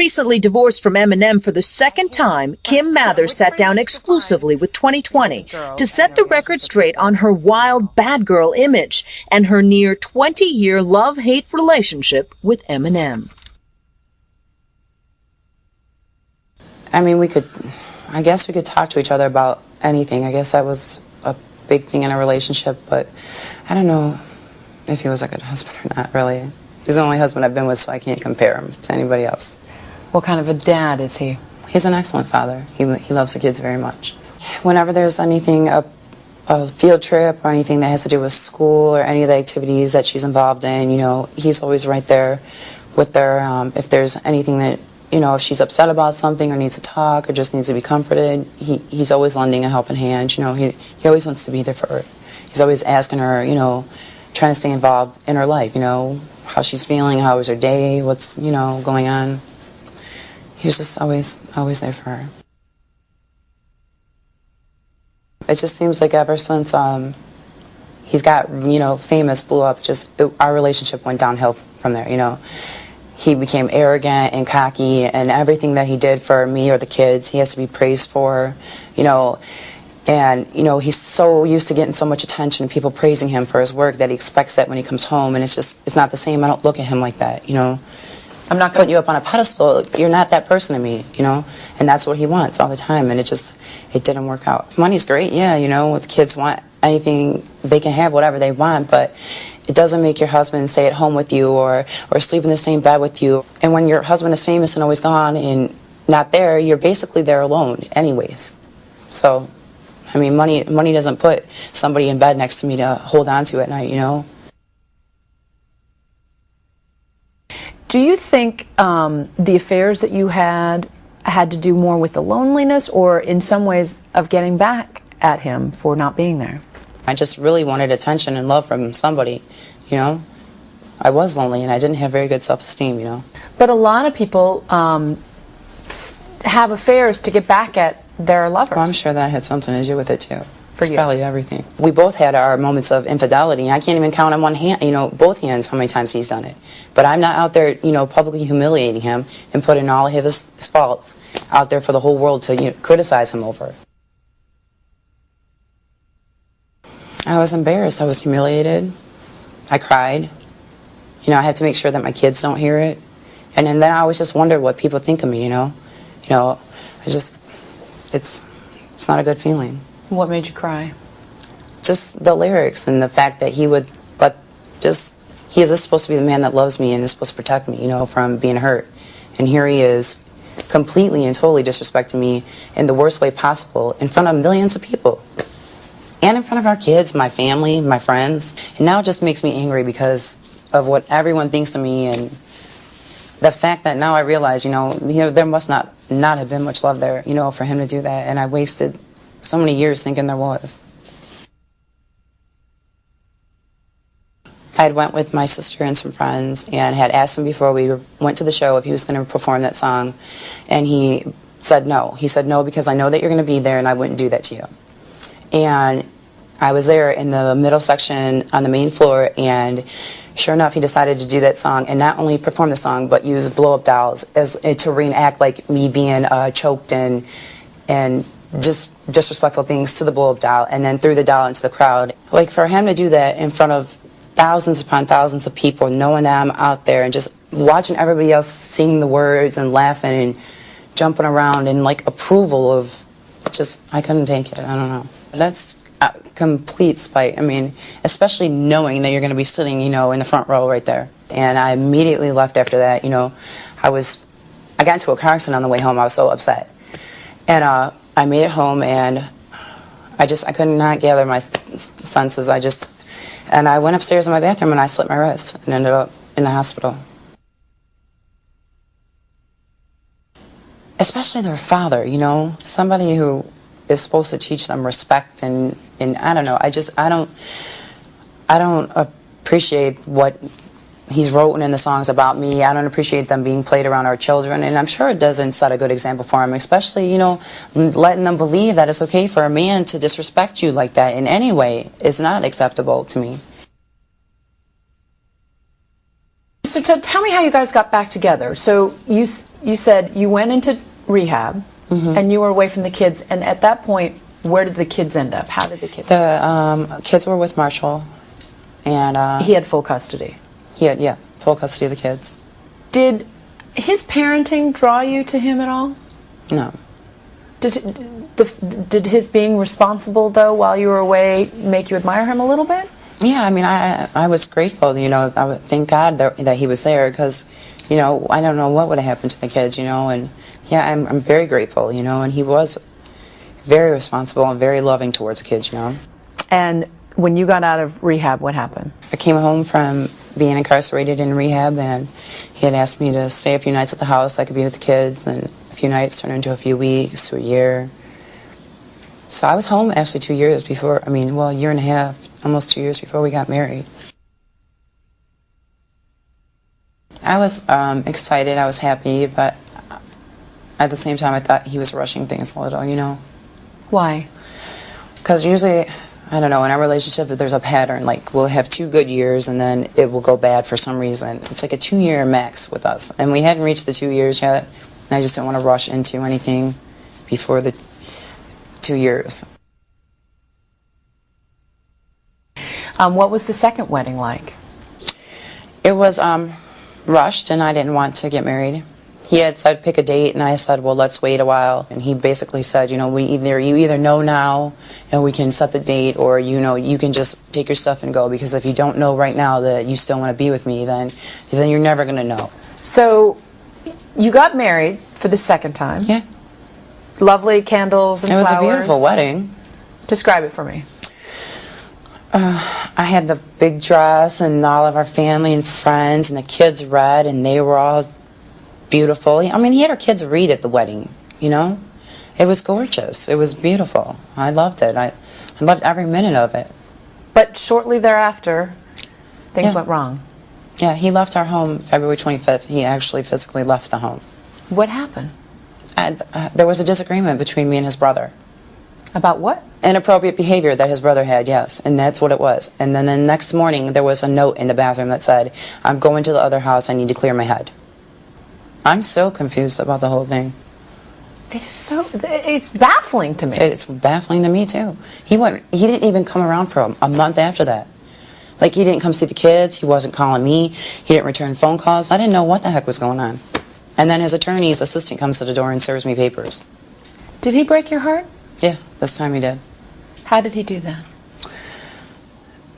Recently divorced from Eminem for the second time, Kim Mathers sat down exclusively with 2020 to set the record straight on her wild bad girl image and her near 20 year love hate relationship with Eminem. I mean, we could, I guess we could talk to each other about anything. I guess that was a big thing in a relationship, but I don't know if he was a good husband or not, really. He's the only husband I've been with, so I can't compare him to anybody else. What kind of a dad is he? He's an excellent father. He, he loves the kids very much. Whenever there's anything, a, a field trip or anything that has to do with school or any of the activities that she's involved in, you know, he's always right there with her. Um, if there's anything that, you know, if she's upset about something or needs to talk or just needs to be comforted, he, he's always lending a helping hand. You know, he, he always wants to be there for her. He's always asking her, you know, trying to stay involved in her life, you know, how she's feeling, how was her day, what's, you know, going on. He was just always, always there for her. It just seems like ever since um, he's got, you know, famous, blew up, just it, our relationship went downhill from there, you know. He became arrogant and cocky, and everything that he did for me or the kids, he has to be praised for, you know. And, you know, he's so used to getting so much attention, and people praising him for his work, that he expects that when he comes home, and it's just, it's not the same. I don't look at him like that, you know. I'm not putting you up on a pedestal. You're not that person to me, you know? And that's what he wants all the time, and it just, it didn't work out. Money's great, yeah, you know, with kids want anything, they can have whatever they want, but it doesn't make your husband stay at home with you or, or sleep in the same bed with you. And when your husband is famous and always gone and not there, you're basically there alone anyways. So, I mean, money, money doesn't put somebody in bed next to me to hold on to at night, you know? Do you think um, the affairs that you had had to do more with the loneliness or in some ways of getting back at him for not being there? I just really wanted attention and love from somebody, you know? I was lonely and I didn't have very good self-esteem, you know? But a lot of people um, have affairs to get back at their lovers. Well, I'm sure that had something to do with it too. For it's you. probably everything. We both had our moments of infidelity. I can't even count on one hand, you know, both hands how many times he's done it. But I'm not out there, you know, publicly humiliating him and putting all of his, his faults out there for the whole world to you know, criticize him over. I was embarrassed. I was humiliated. I cried. You know, I had to make sure that my kids don't hear it. And, and then I always just wondered what people think of me, you know. You know, I just, it's, it's not a good feeling. What made you cry? Just the lyrics and the fact that he would, but just, he is supposed to be the man that loves me and is supposed to protect me, you know, from being hurt. And here he is completely and totally disrespecting me in the worst way possible in front of millions of people. And in front of our kids, my family, my friends. And now it just makes me angry because of what everyone thinks of me and the fact that now I realize, you know, you know, there must not not have been much love there, you know, for him to do that. And I wasted so many years thinking there was. I had went with my sister and some friends and had asked him before we went to the show if he was going to perform that song. And he said no. He said no because I know that you're going to be there and I wouldn't do that to you. And I was there in the middle section on the main floor and sure enough he decided to do that song and not only perform the song but use blow up dolls as to reenact like me being uh, choked and and just disrespectful things to the blow up doll and then threw the doll into the crowd. Like for him to do that in front of thousands upon thousands of people knowing that I'm out there and just watching everybody else sing the words and laughing and jumping around in like approval of just I couldn't take it. I don't know. That's complete spite. I mean, especially knowing that you're going to be sitting, you know, in the front row right there. And I immediately left after that. You know, I was, I got into a car accident on the way home. I was so upset. And uh, I made it home and I just, I could not gather my senses. I just, and I went upstairs in my bathroom and I slit my wrist and ended up in the hospital. Especially their father, you know, somebody who is supposed to teach them respect and, and I don't know, I just, I don't, I don't appreciate what he's written in the songs about me. I don't appreciate them being played around our children, and I'm sure it doesn't set a good example for him, especially, you know, letting them believe that it's okay for a man to disrespect you like that in any way is not acceptable to me. So tell me how you guys got back together. So you you said you went into rehab Mm-hmm. and you were away from the kids. And at that point, where did the kids end up? How did the kids? The um, kids were with Marshall, and uh, he had full custody. Had yeah full custody of the kids. Did his parenting draw you to him at all? No, Did, the, did his being responsible, though, while you were away, make you admire him a little bit? yeah, I mean I I was grateful. You know, I would thank God that, that he was there because, you know, I don't know what would have happened to the kids. You know, and yeah, I'm I'm very grateful. You know, and he was very responsible and very loving towards the kids. You know. And when you got out of rehab, what happened? I came home from being incarcerated in rehab, and he had asked me to stay a few nights at the house. so I could be with the kids, and a few nights turned into a few weeks to a year. So I was home actually two years before. I mean, well, a year and a half, almost two years before we got married. I was um, excited. I was happy, but at the same time, I thought he was rushing things a little. You know. Why? Because usually, I don't know, in our relationship, there's a pattern, like we'll have two good years and then it will go bad for some reason. It's like a two year max with us. And we hadn't reached the two years yet. And I just didn't want to rush into anything before the two years. Um, what was the second wedding like? It was um, rushed and I didn't want to get married. He had said pick a date and I said, well, let's wait a while. And he basically said, you know, we either you either know now and we can set the date or you know you can just take your stuff and go because if you don't know right now that you still want to be with me, then then you're never going to know. So, you got married for the second time. Yeah. Lovely candles and It was flowers. a beautiful wedding. Describe it for me. Uh, I had the big dress and all of our family and friends and the kids read and they were all beautiful. I mean, he had our kids read at the wedding, you know? It was gorgeous. It was beautiful. I loved it. I, I loved every minute of it. But shortly thereafter, things Yeah. went wrong. Yeah, he left our home February 25th. He actually physically left the home. What happened? And, uh, there was a disagreement between me and his brother. About what? Inappropriate behavior that his brother had, yes, and that's what it was. And then the next morning, there was a note in the bathroom that said, I'm going to the other house, I need to clear my head. I'm still confused about the whole thing. It is so. It's baffling to me. It's baffling to me, too. He, went, he didn't even come around for a, a month after that. Like, he didn't come see the kids, he wasn't calling me, he didn't return phone calls. I didn't know what the heck was going on. And then his attorney's assistant comes to the door and serves me papers. did he break your heart? Yeah, this time he did. How did he do that?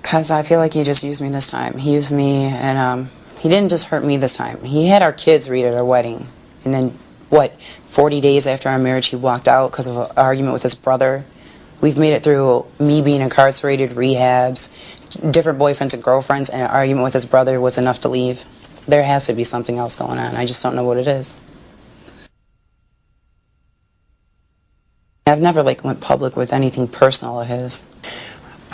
Because I feel like he just used me this time. He used me, and um, he didn't just hurt me this time. He had our kids read at our wedding. And then, what, 40 days after our marriage, he walked out because of an argument with his brother. We've made it through me being incarcerated, rehabs, different boyfriends and girlfriends, and an argument with his brother was enough to leave. There has to be something else going on. I just don't know what it is. I've never like went public with anything personal of his.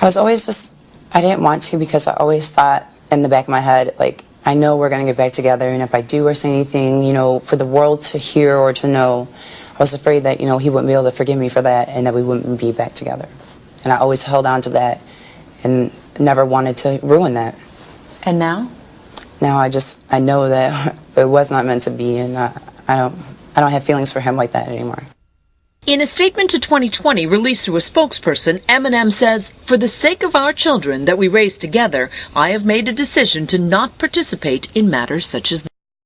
I was always just I didn't want to because I always thought in the back of my head like I know we're going to get back together and if I do or say anything, you know, for the world to hear or to know, I was afraid that, you know, he wouldn't be able to forgive me for that and that we wouldn't be back together. And I always held on to that and never wanted to ruin that. And now? Now I just I know that it was not meant to be and uh, I don't I don't have feelings for him like that anymore. In a statement to 2020 released through a spokesperson, Eminem says, For the sake of our children that we raised together, I have made a decision to not participate in matters such as